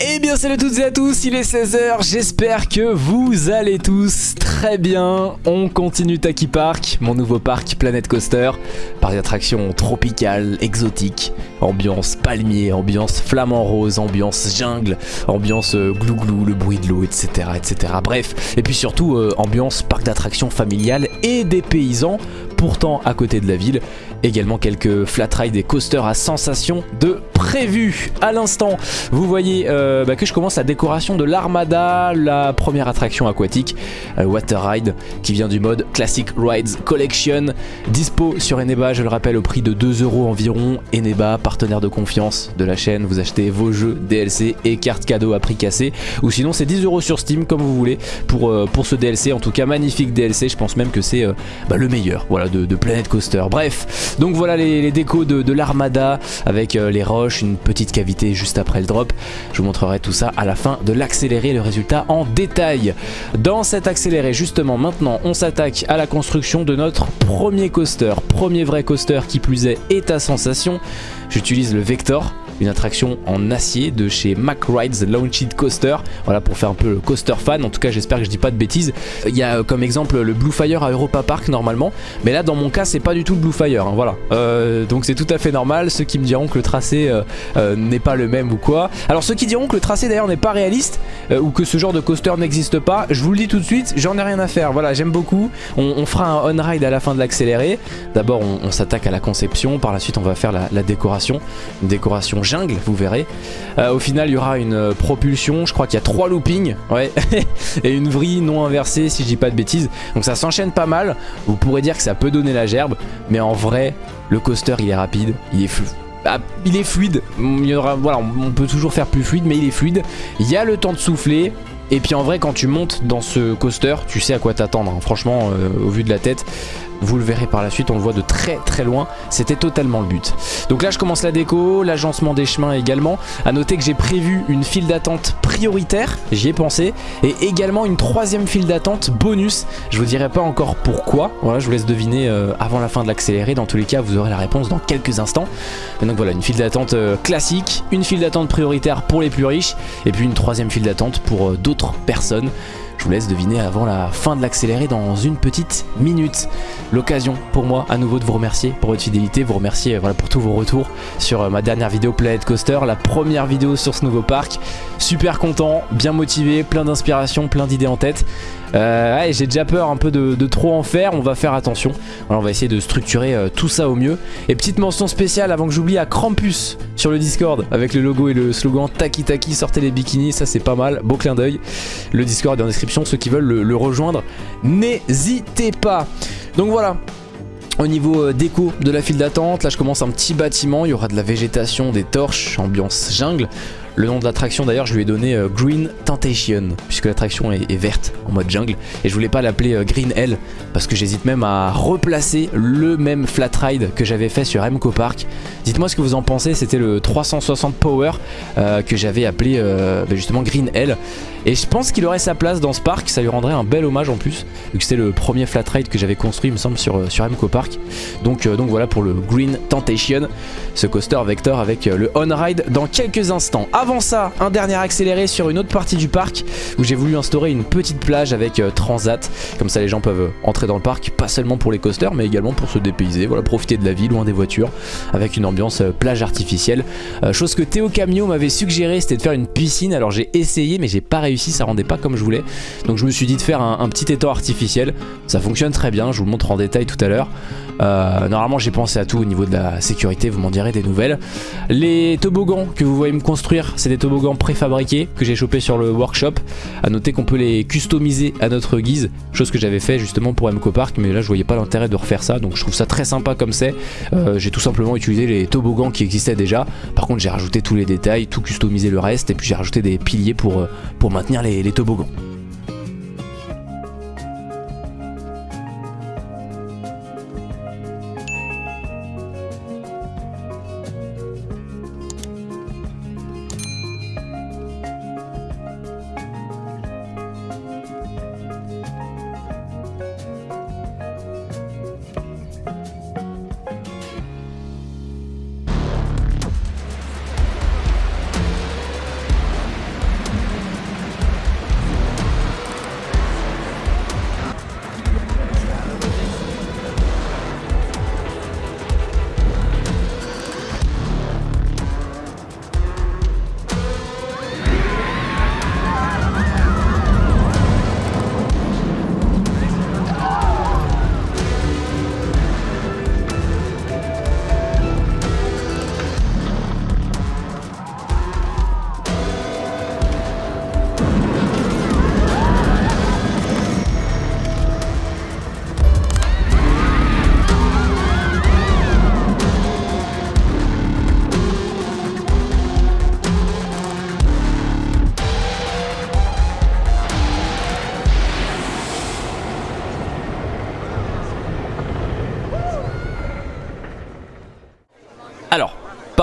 Eh bien salut à toutes et à tous, il est 16h, j'espère que vous allez tous très bien. On continue Taki Park, mon nouveau parc Planet Coaster, parc d'attractions tropical, exotique, ambiance palmier, ambiance flamant rose, ambiance jungle, ambiance euh, glou-glou, le bruit de l'eau, etc., etc. Bref, et puis surtout euh, ambiance parc d'attractions familial et des paysans, pourtant à côté de la ville. Également quelques flat ride et coasters à sensation de prévu à l'instant. Vous voyez euh, bah, que je commence la décoration de l'Armada, la première attraction aquatique, euh, Water Ride, qui vient du mode Classic Rides Collection, dispo sur Eneba, je le rappelle, au prix de 2 euros environ. Eneba, partenaire de confiance de la chaîne, vous achetez vos jeux DLC et cartes cadeaux à prix cassé, ou sinon c'est 10 euros sur Steam comme vous voulez pour, euh, pour ce DLC. En tout cas, magnifique DLC, je pense même que c'est bah, le meilleur voilà, de, de Planet Coaster. Bref, donc voilà les, décos de, l'Armada avec les roches une petite cavité juste après le drop. Je vous montrerai tout ça à la fin de l'accéléré, le résultat en détail. Dans cet accéléré, justement, maintenant, on s'attaque à la construction de notre premier coaster. Premier vrai coaster qui plus est, est à sensation. J'utilise le Vector une attraction en acier de chez Mack Rides Launched Coaster. Voilà pour faire un peu le coaster fan. En tout cas, j'espère que je dis pas de bêtises. Il y a euh, comme exemple le Blue Fire à Europa Park normalement, mais là dans mon cas, c'est pas du tout le Blue Fire. Hein, voilà. Euh, donc c'est tout à fait normal. Ceux qui me diront que le tracé euh, n'est pas le même ou quoi. Alors ceux qui diront que le tracé d'ailleurs n'est pas réaliste ou que ce genre de coaster n'existe pas, je vous le dis tout de suite, j'en ai rien à faire. Voilà, j'aime beaucoup. On, fera un on-ride à la fin de l'accéléré. D'abord, on, s'attaque à la conception. Par la suite, on va faire la, la décoration. Une décoration vous verrez. Euh, au final, il y aura une euh, propulsion, je crois qu'il y a trois loopings, ouais, et une vrille non inversée si je dis pas de bêtises. Donc ça s'enchaîne pas mal. Vous pourrez dire que ça peut donner la gerbe, mais en vrai, le coaster il est rapide, il est fluide. Ah, il est fluide, il y aura, voilà, on peut toujours faire plus fluide mais il est fluide Il y a le temps de souffler et puis en vrai quand tu montes dans ce coaster tu sais à quoi t'attendre hein. Franchement euh, au vu de la tête vous le verrez par la suite, on le voit de très très loin. C'était totalement le but. Donc là, je commence la déco, l'agencement des chemins également. A noter que j'ai prévu une file d'attente prioritaire, j'y ai pensé, et également une troisième file d'attente bonus. Je vous dirai pas encore pourquoi. Voilà, je vous laisse deviner euh, avant la fin de l'accéléré. Dans tous les cas, vous aurez la réponse dans quelques instants. donc voilà, une file d'attente euh, classique, une file d'attente prioritaire pour les plus riches, et puis une troisième file d'attente pour euh, d'autres personnes. Je vous laisse deviner avant la fin de l'accéléré dans une petite minute. L'occasion pour moi à nouveau de vous remercier pour votre fidélité, vous remercier voilà, pour tous vos retours sur euh, ma dernière vidéo Planet Coaster, la première vidéo sur ce nouveau parc. Super content, bien motivé, plein d'inspiration, plein d'idées en tête. Euh, j'ai déjà peur un peu de, trop en faire, on va faire attention. on va essayer de structurer euh, tout ça au mieux. Et petite mention spéciale avant que j'oublie à Krampus sur le Discord avec le logo et le slogan Taki Taki, sortez les bikinis, ça c'est pas mal, beau clin d'œil. Le Discord est en description, ceux qui veulent le, rejoindre, n'hésitez pas. Donc voilà, au niveau euh, déco de la file d'attente, là je commence un petit bâtiment, il y aura de la végétation, des torches, ambiance jungle. Le nom de l'attraction d'ailleurs je lui ai donné euh, Green Temptation puisque l'attraction est, verte en mode jungle et je voulais pas l'appeler euh, Green Hell parce que j'hésite même à replacer le même flat ride que j'avais fait sur Emco Park. Dites-moi ce que vous en pensez, c'était le 360 Power euh, que j'avais appelé bah, justement Green Hell et je pense qu'il aurait sa place dans ce parc, ça lui rendrait un bel hommage en plus vu que c'était le premier flat ride que j'avais construit il me semble sur, sur Emco Park. Donc, donc voilà pour le Green Temptation, ce coaster vector avec le on ride dans quelques instants. Avant ça, un dernier accéléré sur une autre partie du parc où j'ai voulu instaurer une petite plage avec euh, transat. Comme ça les gens peuvent entrer dans le parc, pas seulement pour les coasters mais également pour se dépayser, voilà, profiter de la vie loin des voitures avec une ambiance euh, plage artificielle. Euh, chose que Théo Camio m'avait suggéré, c'était de faire une piscine. Alors j'ai essayé mais j'ai pas réussi, ça rendait pas comme je voulais. Donc je me suis dit de faire un, petit étang artificiel. Ça fonctionne très bien, je vous le montre en détail tout à l'heure. Normalement j'ai pensé à tout au niveau de la sécurité, vous m'en direz des nouvelles. Les toboggans que vous voyez me construire, c'est des toboggans préfabriqués que j'ai chopé sur le workshop. A noter qu'on peut les customiser à notre guise, chose que j'avais fait justement pour MCO Park, mais là je voyais pas l'intérêt de refaire ça, donc je trouve ça très sympa comme c'est. Euh, j'ai tout simplement utilisé les toboggans qui existaient déjà. Par contre j'ai rajouté tous les détails, tout customisé le reste, et puis j'ai rajouté des piliers pour, euh, pour maintenir les toboggans.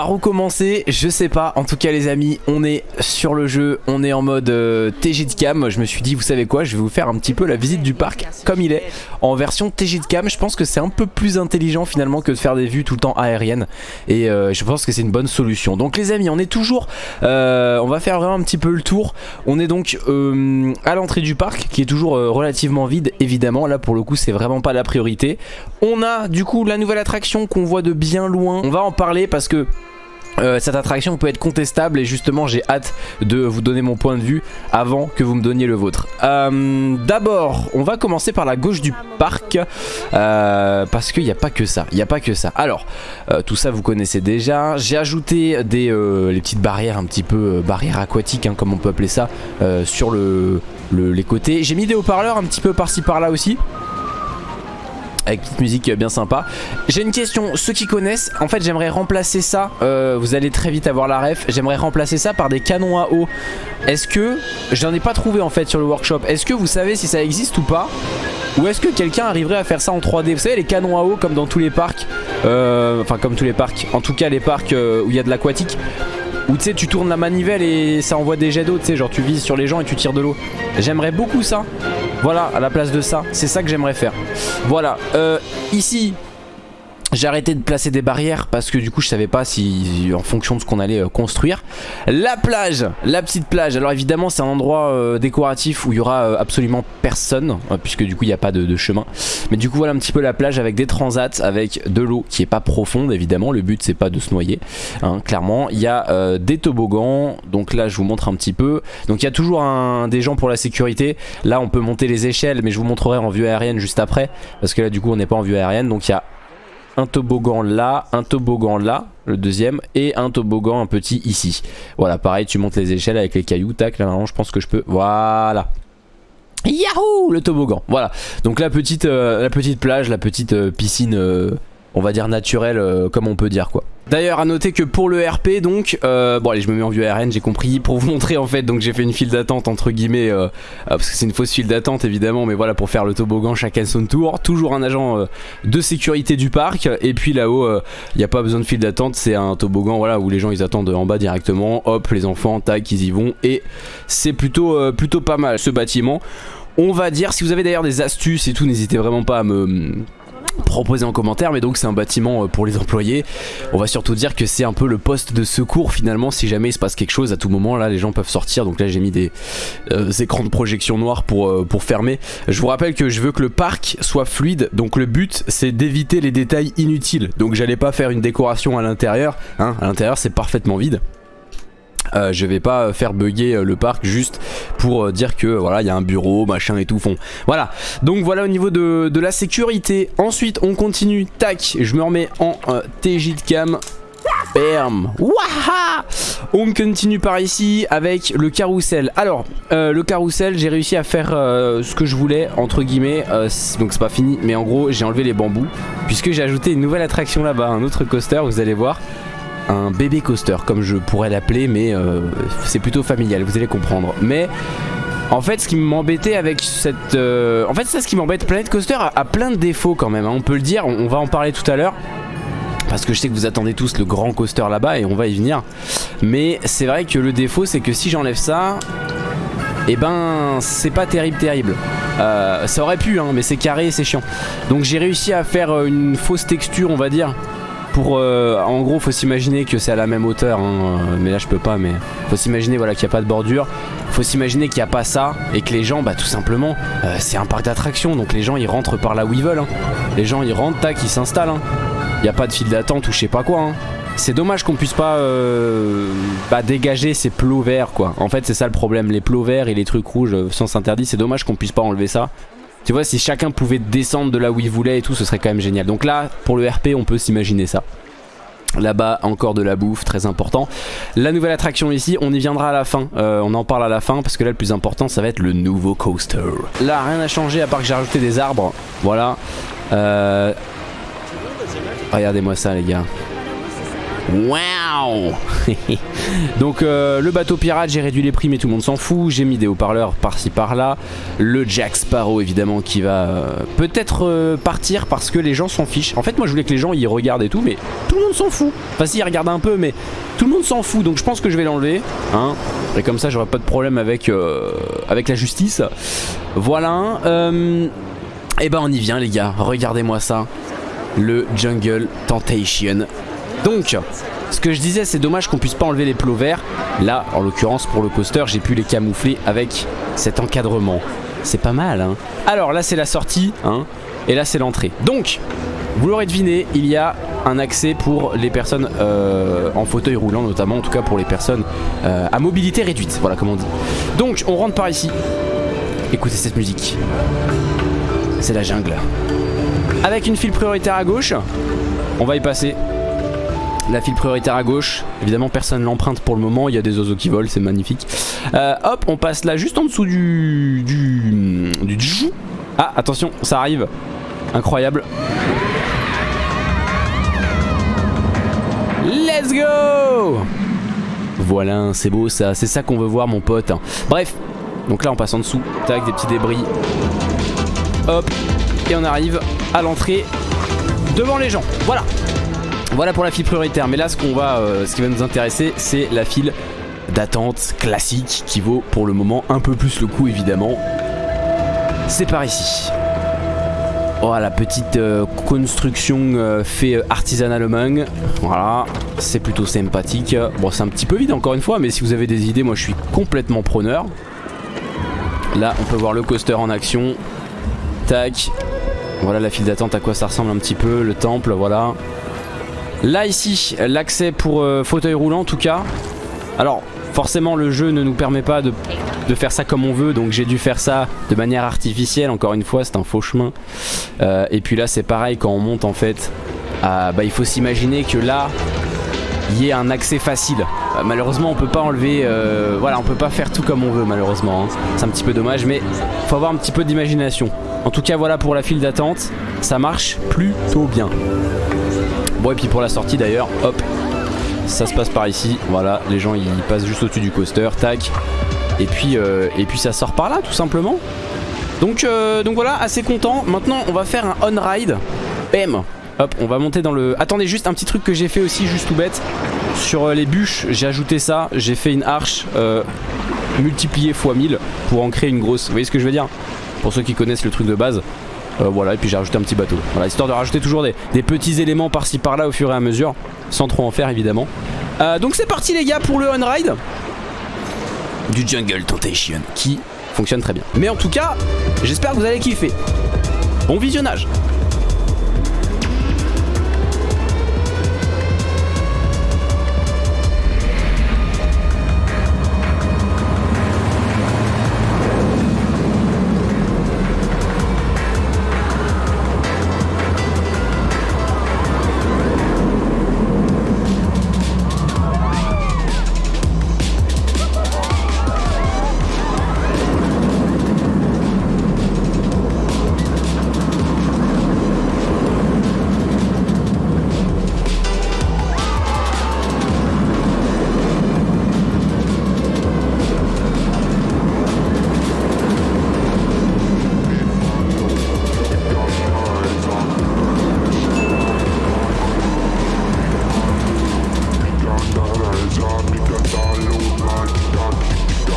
Recommencer, je sais pas. En tout cas les amis, on est sur le jeu, on est en mode euh, TJ de cam. Je me suis dit, vous savez quoi, je vais vous faire un petit peu la visite du parc comme il est en version TJ de cam. Je pense que c'est un peu plus intelligent finalement que de faire des vues tout le temps aériennes. Et euh, je pense que c'est une bonne solution. Donc les amis, on est toujours, euh, on va faire vraiment un petit peu le tour. On est donc à l'entrée du parc qui est toujours relativement vide évidemment. Là pour le coup c'est vraiment pas la priorité. On a du coup la nouvelle attraction qu'on voit de bien loin. On va en parler parce que euh, cette attraction peut être contestable et justement j'ai hâte de vous donner mon point de vue avant que vous me donniez le vôtre. Euh, d'abord on va commencer par la gauche du parc euh, parce qu'il n'y a pas que ça, il a pas que ça. Alors tout ça vous connaissez déjà, j'ai ajouté des, petites barrières un petit peu barrières aquatiques hein, comme on peut appeler ça sur le, les côtés. J'ai mis des haut-parleurs un petit peu par-ci par-là aussi avec petite musique bien sympa. J'ai une question, ceux qui connaissent En fait j'aimerais remplacer ça euh, Vous allez très vite avoir la ref. J'aimerais remplacer ça par des canons à eau. Est-ce que, j'en ai pas trouvé en fait sur le workshop. Est-ce que vous savez si ça existe ou pas? Ou est-ce que quelqu'un arriverait à faire ça en 3D Vous savez les canons à eau comme dans tous les parcs euh, Enfin comme tous les parcs En tout cas les parcs euh, où il y a de l'aquatique où tu sais tu tournes la manivelle et ça envoie des jets d'eau tu sais genre tu vises sur les gens et tu tires de l'eau. J'aimerais beaucoup ça. Voilà à la place de ça C'est ça que j'aimerais faire. Voilà euh, ici j'ai arrêté de placer des barrières parce que du coup je savais pas si en fonction de ce qu'on allait euh, construire. La plage, la petite plage. Alors évidemment c'est un endroit euh, décoratif où il y aura euh, absolument personne puisque du coup il n'y a pas de, chemin. Mais du coup voilà un petit peu la plage avec des transats, avec de l'eau qui est pas profonde évidemment. Le but c'est pas de se noyer, hein, clairement. Il y a des toboggans. Donc là je vous montre un petit peu. Donc il y a toujours un, des gens pour la sécurité. Là on peut monter les échelles mais je vous montrerai en vue aérienne juste après parce que là du coup on n'est pas en vue aérienne. Donc il y a un toboggan là, un toboggan là, le deuxième, et un toboggan un petit ici. Voilà, pareil, tu montes les échelles avec les cailloux, tac, là, je pense que je peux, voilà. Yahoo Le toboggan, voilà. Donc la petite, euh, la petite plage, la petite euh, piscine, euh, on va dire naturelle, comme on peut dire quoi. D'ailleurs à noter que pour le RP donc euh, Bon allez je me mets en vue ARN j'ai compris Pour vous montrer en fait donc j'ai fait une file d'attente entre guillemets euh, euh, Parce que c'est une fausse file d'attente évidemment Mais voilà pour faire le toboggan chacun son tour. Toujours un agent de sécurité du parc. Et puis là-haut il n'y a pas besoin de file d'attente C'est un toboggan voilà où les gens ils attendent en bas directement. Hop les enfants tac ils y vont. Et c'est plutôt, plutôt pas mal ce bâtiment. On va dire si vous avez d'ailleurs des astuces et tout N'hésitez vraiment pas à me proposer en commentaire mais donc c'est un bâtiment euh, pour les employés. On va surtout dire que c'est un peu le poste de secours finalement si jamais il se passe quelque chose. À tout moment là les gens peuvent sortir. Donc là j'ai mis des euh, écrans de projection noirs pour, euh, pour fermer. Je vous rappelle que je veux que le parc soit fluide. Donc le but c'est d'éviter les détails inutiles. Donc j'allais pas faire une décoration à l'intérieur hein, à l'intérieur c'est parfaitement vide euh, je vais pas faire bugger euh, le parc juste pour euh, dire que voilà il y a un bureau machin et tout fond. Voilà. Donc voilà au niveau de, la sécurité. Ensuite on continue. Tac. Je me remets en TJ de cam. Bam. Waha On continue par ici avec le carrousel. Alors le carrousel j'ai réussi à faire ce que je voulais entre guillemets Donc c'est pas fini mais en gros j'ai enlevé les bambous Puisque j'ai ajouté une nouvelle attraction là-bas Un autre coaster vous allez voir un bébé coaster comme je pourrais l'appeler mais euh, c'est plutôt familial vous allez comprendre. Mais en fait ce qui m'embêtait avec cette euh, en fait c'est ce qui m'embête. Planet Coaster a, plein de défauts quand même hein. on peut le dire on, va en parler tout à l'heure parce que je sais que vous attendez tous le grand coaster là-bas et on va y venir. Mais c'est vrai que le défaut c'est que si j'enlève ça et eh ben c'est pas terrible terrible. Euh, ça aurait pu hein, mais c'est carré c'est chiant. Donc j'ai réussi à faire une fausse texture on va dire pour euh, en gros faut s'imaginer que c'est à la même hauteur hein, euh, mais là je peux pas mais faut s'imaginer voilà qu'il n'y a pas de bordure. Faut s'imaginer qu'il n'y a pas ça et que les gens bah tout simplement euh, c'est un parc d'attractions. Donc les gens ils rentrent par là où ils veulent hein. les gens ils rentrent tac ils s'installent il hein. n'y a pas de file d'attente ou je sais pas quoi c'est dommage qu'on puisse pas bah, dégager ces plots verts quoi. En fait c'est ça le problème. Les plots verts et les trucs rouges sans interdit C'est dommage qu'on puisse pas enlever ça tu vois, si chacun pouvait descendre de là où il voulait et tout, ce serait quand même génial. Donc là, pour le RP, on peut s'imaginer ça. Là-bas, encore de la bouffe, très important. La nouvelle attraction ici, on y viendra à la fin. Euh, on en parle à la fin parce que là, le plus important, ça va être le nouveau coaster. Là, rien n'a changé à part que j'ai rajouté des arbres. Voilà. Euh, regardez-moi ça, les gars. Waouh Donc euh, le bateau pirate, j'ai réduit les prix mais tout le monde s'en fout. J'ai mis des haut-parleurs par-ci par-là. Le Jack Sparrow évidemment qui va euh, peut-être euh, partir parce que les gens s'en fichent. En fait moi je voulais que les gens y regardent et tout mais tout le monde s'en fout. Enfin si ils regardent un peu mais tout le monde s'en fout donc je pense que je vais l'enlever. Hein et comme ça j'aurai pas de problème avec, avec la justice. Voilà. et ben on y vient les gars. Regardez-moi ça. Le Jungle Temptation. Donc, ce que je disais, c'est dommage qu'on puisse pas enlever les plots verts. Là, en l'occurrence, pour le coaster, j'ai pu les camoufler avec cet encadrement. C'est pas mal, hein Alors, là, c'est la sortie, hein Et là, c'est l'entrée. Donc, vous l'aurez deviné, il y a un accès pour les personnes euh, en fauteuil roulant, notamment, en tout cas pour les personnes euh, à mobilité réduite. Voilà, comme on dit. Donc, on rentre par ici. Écoutez cette musique. C'est la jungle. Avec une file prioritaire à gauche, on va y passer la file prioritaire à gauche. Évidemment, personne l'emprunte pour le moment. Il y a des oiseaux qui volent, c'est magnifique. Euh, hop, on passe là juste en dessous du, du, du. Ah, attention, ça arrive. Incroyable. Let's go Voilà, c'est beau ça. C'est ça qu'on veut voir, mon pote. Bref, donc là, on passe en dessous. Tac, des petits débris. Hop, et on arrive à l'entrée devant les gens. Voilà. Voilà pour la file prioritaire, mais là euh, ce qui va nous intéresser c'est la file d'attente classique qui vaut pour le moment un peu plus le coup évidemment. C'est par ici. Oh la petite euh, construction euh, fait artisanal Voilà, c'est plutôt sympathique. Bon c'est un petit peu vide encore une fois, mais si vous avez des idées, moi je suis complètement preneur. Là on peut voir le coaster en action. Tac. Voilà la file d'attente à quoi ça ressemble un petit peu, le temple, voilà. Là ici, l'accès pour euh, fauteuil roulant en tout cas. Alors forcément le jeu ne nous permet pas de, faire ça comme on veut donc j'ai dû faire ça de manière artificielle. Encore une fois c'est un faux chemin. Euh, et puis là c'est pareil quand on monte en fait bah, il faut s'imaginer que là il y ait un accès facile. Euh, malheureusement on peut pas enlever voilà on peut pas faire tout comme on veut malheureusement hein. c'est un petit peu dommage mais faut avoir un petit peu d'imagination. En tout cas voilà pour la file d'attente. Ça marche plutôt bien Bon et puis pour la sortie d'ailleurs, hop, ça se passe par ici. Voilà, les gens ils passent juste au-dessus du coaster, tac. Et puis, euh, et puis ça sort par là tout simplement. Donc, euh, donc voilà, assez content. Maintenant on va faire un on-ride. Bam Hop, on va monter dans le... Attendez, juste un petit truc que j'ai fait aussi, juste tout bête. Sur euh, les bûches, j'ai ajouté ça. J'ai fait une arche multipliée x 1000 pour en créer une grosse. Vous voyez ce que je veux dire? Pour ceux qui connaissent le truc de base. Euh, voilà, et puis j'ai rajouté un petit bateau. Voilà, histoire de rajouter toujours des, petits éléments par-ci par-là au fur et à mesure, sans trop en faire évidemment. Euh, donc c'est parti les gars pour le on-ride du Jungle Temptation qui fonctionne très bien. Mais en tout cas, j'espère que vous allez kiffer. Bon visionnage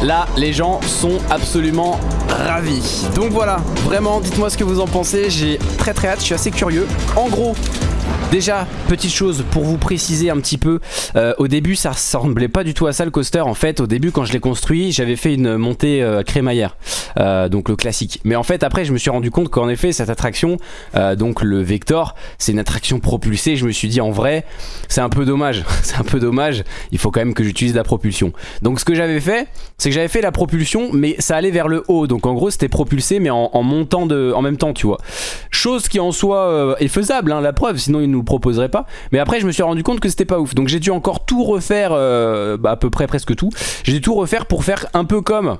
Là, les gens sont absolument ravis. Donc voilà, vraiment, dites-moi ce que vous en pensez. J'ai très très hâte, je suis assez curieux. En gros, Déjà, petite chose pour vous préciser un petit peu, euh, au début ça ressemblait pas du tout à ça le coaster. En fait, au début quand je l'ai construit, j'avais fait une montée euh, crémaillère, euh, donc le classique. Mais en fait après je me suis rendu compte qu'en effet cette attraction, donc le Vector, c'est une attraction propulsée. Je me suis dit en vrai, c'est un peu dommage, c'est un peu dommage. Il faut quand même que j'utilise la propulsion. Donc ce que j'avais fait, c'est que j'avais fait la propulsion, mais ça allait vers le haut. Donc en gros c'était propulsé, mais en, montant de, en même temps, tu vois. Chose qui en soi est faisable, hein, la preuve. Sinon il nous proposerait pas. Mais après, je me suis rendu compte que c'était pas ouf. Donc j'ai dû encore tout refaire, euh, bah, à peu près presque tout. J'ai dû tout refaire pour faire un peu comme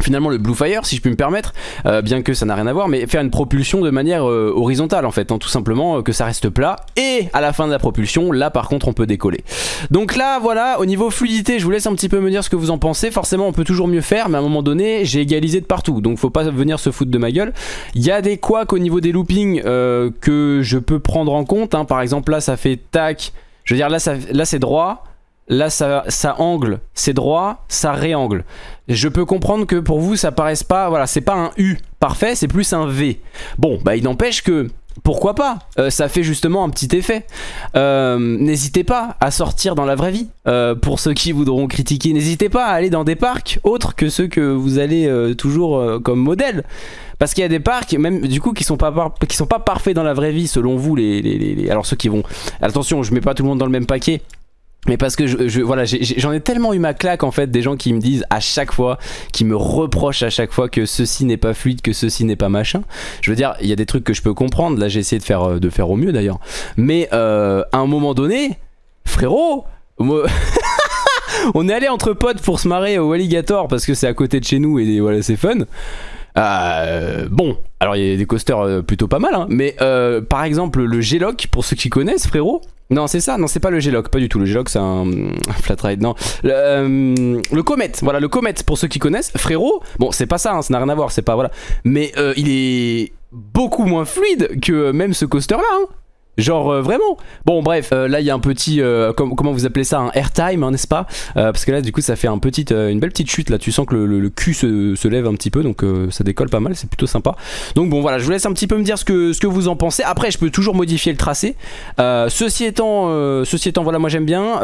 finalement le Blue Fire si je puis me permettre euh, bien que ça n'a rien à voir mais faire une propulsion de manière euh, horizontale en fait hein, tout simplement euh, que ça reste plat et à la fin de la propulsion là par contre on peut décoller donc là voilà au niveau fluidité je vous laisse un petit peu me dire ce que vous en pensez forcément on peut toujours mieux faire mais à un moment donné j'ai égalisé de partout donc faut pas venir se foutre de ma gueule il y a des couacs au niveau des loopings que je peux prendre en compte hein. par exemple là ça fait tac je veux dire là, là c'est droit Là, ça, ça angle, c'est droit, ça réangle. Je peux comprendre que pour vous, ça paraisse pas... Voilà, c'est pas un U parfait, c'est plus un V. Bon, bah il n'empêche que... Pourquoi pas euh, Ça fait justement un petit effet. Euh, n'hésitez pas à sortir dans la vraie vie. Euh, pour ceux qui voudront critiquer, n'hésitez pas à aller dans des parcs autres que ceux que vous allez toujours comme modèle. Parce qu'il y a des parcs, même du coup, qui sont pas qui sont pas parfaits dans la vraie vie, selon vous. Les, Alors ceux qui vont... Attention, je mets pas tout le monde dans le même paquet. Mais parce que je, voilà, j'en ai, tellement eu ma claque en fait des gens qui me disent à chaque fois, qui me reprochent à chaque fois que ceci n'est pas fluide, que ceci n'est pas machin. Je veux dire, il y a des trucs que je peux comprendre. Là, j'ai essayé de faire, euh, au mieux d'ailleurs. Mais euh, à un moment donné, frérot, on est allé entre potes pour se marrer au Alligator parce que c'est à côté de chez nous et voilà, c'est fun. Euh, bon, alors il y a des coasters plutôt pas mal, hein, mais par exemple le G-Lock, pour ceux qui connaissent, frérot, non, c'est ça, non, c'est pas le G-Lock, pas du tout. Le G-Lock, c'est un, flat ride, non. Le, euh, Comet, voilà, le Comet, pour ceux qui connaissent, frérot, bon, c'est pas ça, hein, ça n'a rien à voir, c'est pas, voilà. Mais euh, il est beaucoup moins fluide que même ce coaster-là, hein. Genre euh, vraiment Bon bref, euh, là il y a un petit, euh, comment vous appelez ça, un airtime hein, n'est-ce pas? Parce que là du coup ça fait un petit, une belle petite chute là, tu sens que le, cul se, lève un petit peu donc ça décolle pas mal, c'est plutôt sympa. Donc bon voilà, je vous laisse un petit peu me dire ce que, ce que vous en pensez. Après je peux toujours modifier le tracé. ceci, étant, ceci étant, voilà moi j'aime bien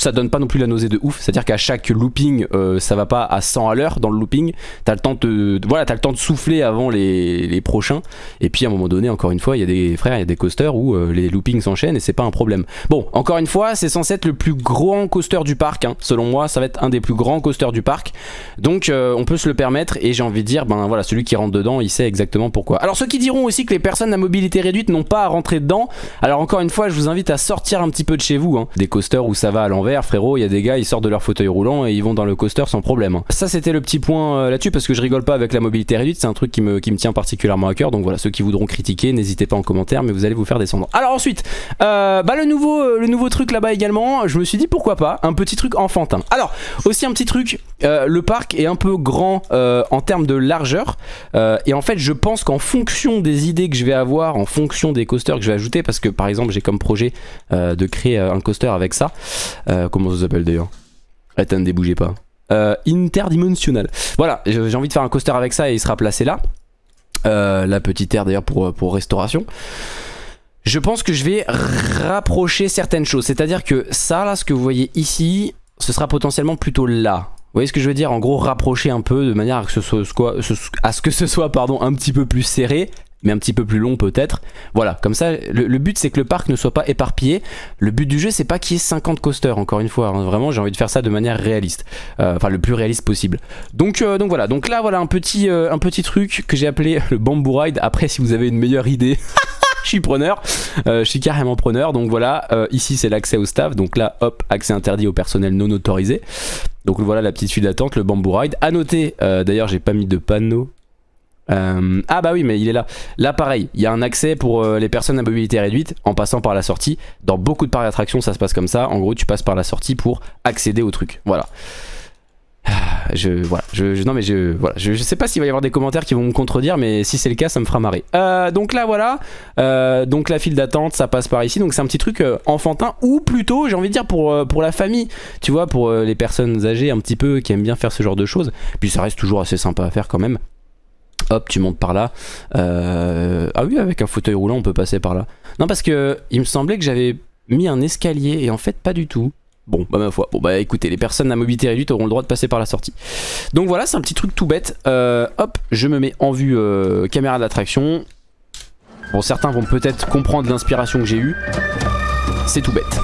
ça donne pas non plus la nausée de ouf. C'est-à-dire qu'à chaque looping, euh, ça va pas à 100 à l'heure dans le looping. T'as le temps de, voilà, as le temps de souffler avant les, prochains. Et puis à un moment donné, encore une fois, il y a des frères, il y a des coasters où euh, les loopings s'enchaînent et c'est pas un problème. Bon, encore une fois, c'est censé être le plus grand coaster du parc. Hein. Selon moi, ça va être un des plus grands coasters du parc. Donc euh, on peut se le permettre et j'ai envie de dire, ben voilà, celui qui rentre dedans, il sait exactement pourquoi. Alors ceux qui diront aussi que les personnes à mobilité réduite n'ont pas à rentrer dedans, alors encore une fois, je vous invite à sortir un petit peu de chez vous. Hein. Des coasters où ça va à l'envers frérot, il y a des gars, ils sortent de leur fauteuil roulant et ils vont dans le coaster sans problème. Ça, c'était le petit point euh, là-dessus parce que je rigole pas avec la mobilité réduite, c'est un truc qui me, tient particulièrement à cœur. Donc voilà, ceux qui voudront critiquer, n'hésitez pas en commentaire, mais vous allez vous faire descendre. Alors ensuite, euh, bah, le, nouveau, euh, le nouveau truc là-bas également, je me suis dit pourquoi pas, un petit truc enfantin. Alors, aussi un petit truc, le parc est un peu grand en termes de largeur et en fait, je pense qu'en fonction des idées que je vais avoir, en fonction des coasters que je vais ajouter, parce que par exemple, j'ai comme projet de créer un coaster avec ça, comment ça s'appelle d'ailleurs Attendez, bougez pas. Euh, interdimensionnel. Voilà, j'ai envie de faire un coaster avec ça et il sera placé là. Euh, la petite aire d'ailleurs pour, restauration. Je pense que je vais rapprocher certaines choses. C'est-à-dire que ça, là, ce que vous voyez ici, ce sera potentiellement plutôt là. Vous voyez ce que je veux dire En gros, rapprocher un peu de manière à, ce à ce que ce soit pardon, un petit peu plus serré mais un petit peu plus long peut-être. Voilà, comme ça, le, but c'est que le parc ne soit pas éparpillé. Le but du jeu c'est pas qu'il y ait 50 coasters, encore une fois. Hein. Vraiment, j'ai envie de faire ça de manière réaliste. Euh, enfin, le plus réaliste possible. Donc, euh, donc voilà, donc là voilà un petit, euh, un petit truc que j'ai appelé le Bamboo Ride. Après, si vous avez une meilleure idée... je suis preneur, je suis carrément preneur, donc voilà, ici c'est l'accès au staff, donc là hop, accès interdit au personnel non autorisé. Donc voilà la petite file d'attente, le bamboo ride. A noter, d'ailleurs j'ai pas mis de panneau euh, ah bah oui mais il est là. Là pareil il y a un accès pour euh, les personnes à mobilité réduite En passant par la sortie. Dans beaucoup de parcs d'attractions ça se passe comme ça. En gros tu passes par la sortie pour accéder au truc. Voilà. Ah, je, voilà, je, non mais je, voilà, je, sais pas s'il va y avoir des commentaires qui vont me contredire mais si c'est le cas ça me fera marrer. Euh, donc là voilà. Donc la file d'attente ça passe par ici. Donc c'est un petit truc enfantin ou plutôt j'ai envie de dire pour, pour la famille. Tu vois pour les personnes âgées un petit peu qui aiment bien faire ce genre de choses. Puis ça reste toujours assez sympa à faire quand même hop tu montes par là euh, ah oui avec un fauteuil roulant on peut passer par là non parce que il me semblait que j'avais mis un escalier et en fait pas du tout Bon, bah ma foi. Bon, bah écoutez, les personnes à mobilité réduite auront le droit de passer par la sortie. Donc voilà, c'est un petit truc tout bête. Euh, hop, je me mets en vue euh, caméra d'attraction. Bon, certains vont peut-être comprendre l'inspiration que j'ai eue. C'est tout bête.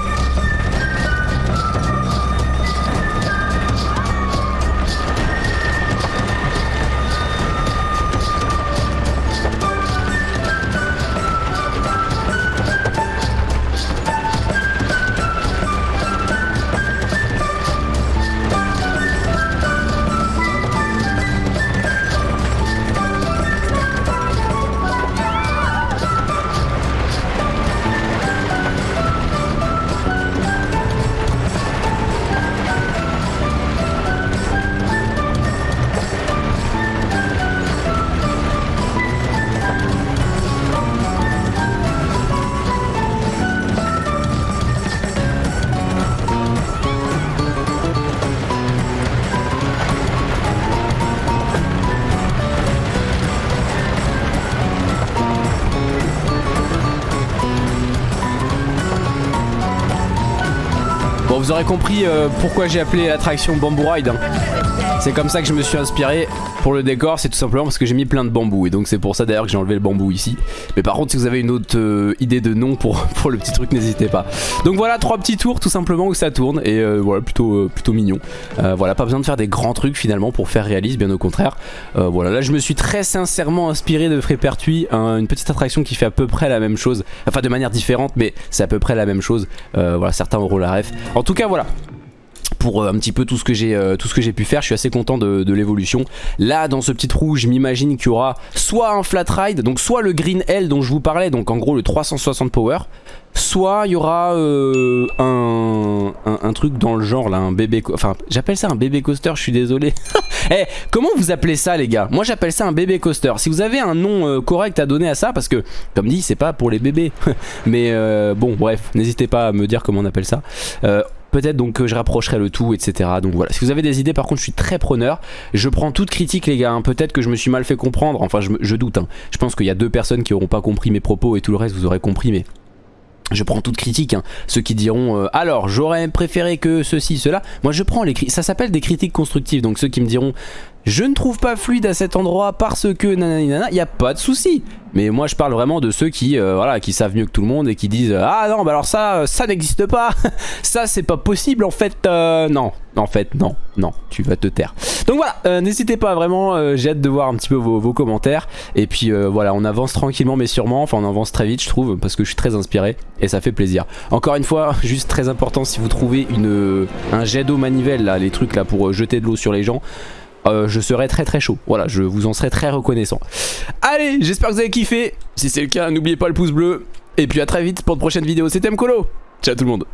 Vous aurez compris euh, pourquoi j'ai appelé l'attraction Bamboo Ride. C'est comme ça que je me suis inspiré pour le décor, c'est tout simplement parce que j'ai mis plein de bambou et donc c'est pour ça d'ailleurs que j'ai enlevé le bambou ici. Mais par contre si vous avez une autre euh, idée de nom pour, le petit truc n'hésitez pas. Donc voilà trois petits tours tout simplement où ça tourne et euh, voilà plutôt, euh, plutôt mignon. Voilà pas besoin de faire des grands trucs finalement pour faire réaliste bien au contraire. Voilà là je me suis très sincèrement inspiré de Frépertuis, un- une petite attraction qui fait à peu près la même chose, enfin de manière différente mais c'est à peu près la même chose. Voilà certains auront la ref. En tout cas voilà euh, un petit peu tout ce que j'ai euh, tout ce que j'ai pu faire je suis assez content de, l'évolution là dans ce petit trou je m'imagine qu'il y aura soit un flat ride donc soit le green L dont je vous parlais donc en gros le 360 power soit il y aura euh, un, un, truc dans le genre là un bébé enfin j'appelle ça un bébé coaster je suis désolé Eh, comment vous appelez ça les gars? Moi j'appelle ça un bébé coaster. Si vous avez un nom correct à donner à ça, parce que comme dit c'est pas pour les bébés. Mais bon bref, n'hésitez pas à me dire comment on appelle ça. Peut-être donc que je rapprocherai le tout, etc. Donc voilà, si vous avez des idées, par contre, je suis très preneur. Je prends toute critique, les gars. hein. Peut-être que je me suis mal fait comprendre. Enfin, je, doute. hein. Je pense qu'il y a deux personnes qui auront pas compris mes propos et tout le reste, vous aurez compris. Mais je prends toute critique, hein. ceux qui diront euh, alors j'aurais préféré que ceci, cela. Moi je prends les critiques, ça s'appelle des critiques constructives. Donc ceux qui me diront je ne trouve pas fluide à cet endroit parce que nanani nana, il n'y a pas de souci. Mais moi je parle vraiment de ceux qui euh, voilà qui savent mieux que tout le monde et qui disent ah non bah alors ça euh, ça n'existe pas, ça c'est pas possible en fait euh, non en fait non non tu vas te taire. Donc voilà euh, n'hésitez pas vraiment euh, j'ai hâte de voir un petit peu vos, vos commentaires et puis euh, voilà on avance tranquillement mais sûrement enfin on avance très vite je trouve parce que je suis très inspiré et ça fait plaisir. Encore une fois juste très important si vous trouvez une un jet d'eau manivelle là les trucs là pour euh, jeter de l'eau sur les gens euh, je serai très très chaud. Voilà, je vous en serai très reconnaissant. Allez, j'espère que vous avez kiffé. Si c'est le cas, n'oubliez pas le pouce bleu. Et puis à très vite pour de prochaines vidéos. C'était Mkolo. Ciao tout le monde.